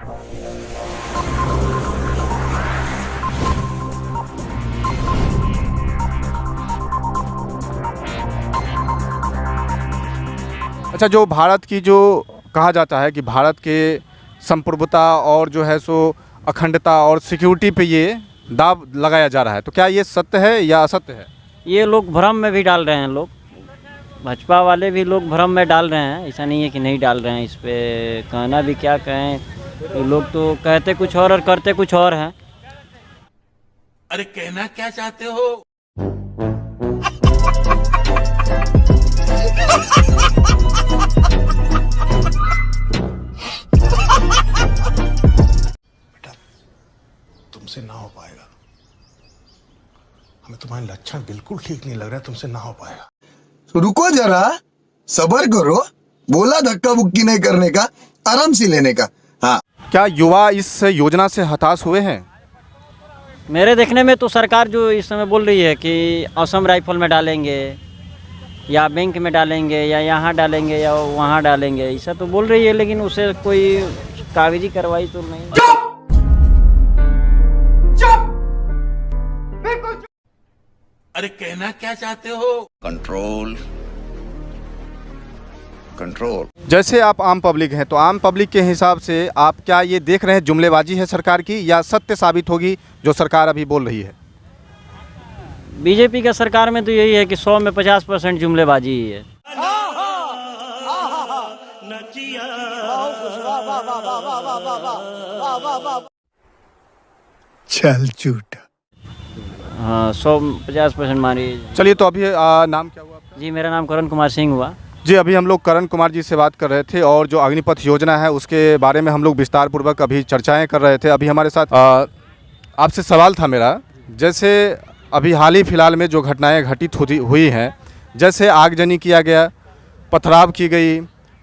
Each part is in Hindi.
अच्छा जो भारत की जो कहा जाता है कि भारत के संप्रभुता और जो है सो अखंडता और सिक्योरिटी पे ये दाव लगाया जा रहा है तो क्या ये सत्य है या असत्य है? ये लोग भ्रम में भी डाल रहे हैं लोग। भाजपा वाले भी लोग भ्रम में डाल रहे हैं, ऐसा नहीं है कि नहीं डाल रहे हैं, इस पर कहना भी क्या कहें तो लोग तो कहते कुछ और और करते कुछ और हैं। अरे कहना क्या चाहते हो? तुमसे ना हो पाएगा। हमें तुम्हारे लक्षण बिल्कुल ठीक नहीं लग रहा है तुमसे ना हो पाएगा। तो रुको जरा सबर करो। बोला धक्का बुक्की नहीं करने का आराम से लेने का। हाँ। क्या युवा इस योजना से हताश हुए हैं? मेरे देखने में तो सरकार जो इस समय बोल रही है कि असम राइफल में डालेंगे या बैंक में डालेंगे या यहाँ डालेंगे या वहाँ डालेंगे ऐसा तो बोल रही है लेकिन उसे कोई कागज़ी कार्रवाई तो नहीं। अरे कहना क्या चाहते हो? कंट्रोल कंट्रोल जैसे आप आम पब्लिक हैं तो आम पब्लिक के हिसाब से आप क्या ये देख रहे हैं जुमलेबाजी है सरकार की या सत्य साबित होगी जो सरकार अभी बोल रही है? बीजेपी का सरकार में तो यही है कि सौ में पचास परसेंट जुमलेबाजी ही है। चल झूठ। हाँ सौ पचास परसेंट मानी चलिए तो अभी आ, नाम क्या हुआ आपका? जी मेरा नाम करण कुमार सिंह हुआ। जी, अभी हम लोग करण कुमार जी से बात कर रहे थे और जो अग्निपथ योजना है, उसके बारे में हम लोग विस्तार पूर्वक अभी चर्चाएँ कर रहे थे। अभी हमारे साथ आपसे सवाल था मेरा, जैसे अभी हाल ही फ़िलहाल में जो घटनाएँ घटित हुई हुई हैं, जैसे आगजनी किया गया, पथराव की गई,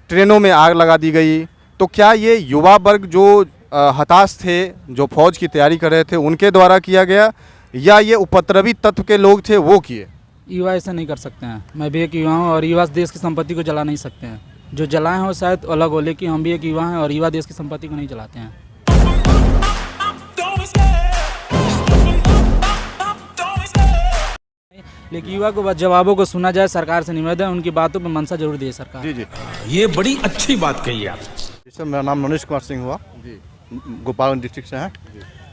ट्रेनों में आग लगा दी गई तो क्या ये युवा वर्ग जो हताश थे, जो फौज की तैयारी कर रहे थे, उनके द्वारा किया गया, या ये उपद्रवी तत्व के लोग थे, वो किए? युवा ऐसा नहीं कर सकते हैं। मैं भी एक युवा हूँ और युवा देश की संपत्ति को जला नहीं सकते हैं। जो जलाए हैं वो शायद अलग हो लेकिन हम भी एक युवा हैं और युवा देश की संपत्ति को नहीं जलाते हैं। लेकिन युवा को बस जवाबों को सुना जाए सरकार से निवेदन उनकी बातों पर मंशा ज़रूर दे सरकार। जी जी। ये बड़ी अच्छी बात कही आप सर मेरा नाम मनोज कुमार सिंह हुआ। गोपालगंज डिस्ट्रिक्ट से है।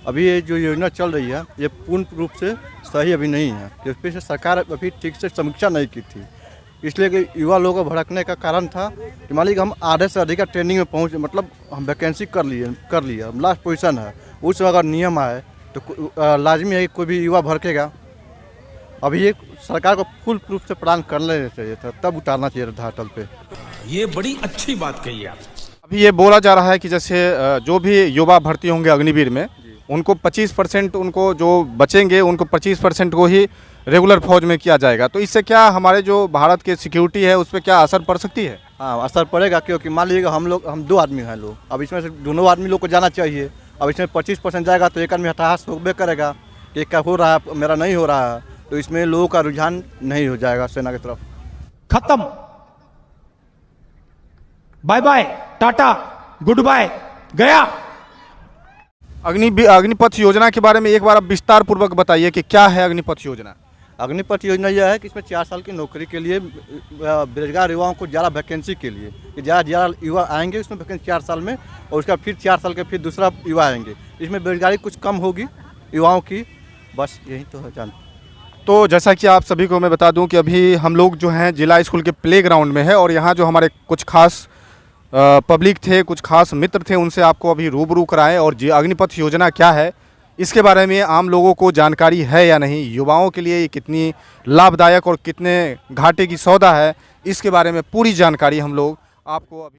अभी ये जो योजना चल रही है ये पूर्ण रूप से सही अभी नहीं है क्योंकि से सरकार अभी ठीक से समीक्षा नहीं की थी। इसलिए कि युवा लोगों को भड़कने का कारण था कि मान लीजिए हम आधे से अधिक ट्रेनिंग में पहुँच मतलब हम वैकेंसी कर लिए कर लिए हम लास्ट पोजीशन है। उस अगर नियम आए तो लाजमी है कि कोई भी युवा भड़केगा। अभी ये सरकार को फुल प्रूफ से प्रदान कर लेना चाहिए था तब उतारना चाहिए था अटल पे। ये बड़ी अच्छी बात कही आप अभी ये बोला जा रहा है कि जैसे जो भी युवा भर्ती होंगे अग्निवीर में उनको 25 परसेंट उनको जो बचेंगे उनको 25 परसेंट को ही रेगुलर फौज में किया जाएगा। तो इससे क्या हमारे जो भारत के सिक्योरिटी है उस पर क्या असर पड़ सकती है? हाँ असर पड़ेगा क्योंकि मान लीजिएगा हम लोग हम दो आदमी हैं लोग। अब इसमें से दोनों आदमी लोग को जाना चाहिए। अब इसमें पच्चीस परसेंट जाएगा तो एक आदमी हताश होबे करेगा कि क्या हो रहा है मेरा नहीं हो रहा। है तो इसमें लोगों का रुझान नहीं हो जाएगा सेना की तरफ़। खत्म। Bye bye tata good bye गया। अग्नि अग्निपथ योजना के बारे में एक बार आप विस्तार पूर्वक बताइए कि क्या है अग्निपथ योजना? अग्निपथ योजना यह है कि इसमें चार साल की नौकरी के लिए बेरोजगार युवाओं को ज़्यादा वैकेंसी के लिए कि ज़्यादा ज़्यादा युवा आएँगे उसमें वैकेंसी चार साल में और उसका फिर चार साल के फिर दूसरा युवा आएँगे। इसमें बेरोजगारी कुछ कम होगी युवाओं की बस यही तो है जान तो जैसा कि आप सभी को मैं बता दूँ कि अभी हम लोग जो हैं जिला स्कूल के प्ले ग्राउंड में है और यहाँ जो हमारे कुछ खास पब्लिक थे, कुछ खास मित्र थे, उनसे आपको अभी रूबरू कराएँ और अग्निपथ योजना क्या है, इसके बारे में आम लोगों को जानकारी है या नहीं, युवाओं के लिए ये कितनी लाभदायक और कितने घाटे की सौदा है, इसके बारे में पूरी जानकारी हम लोग आपको अभी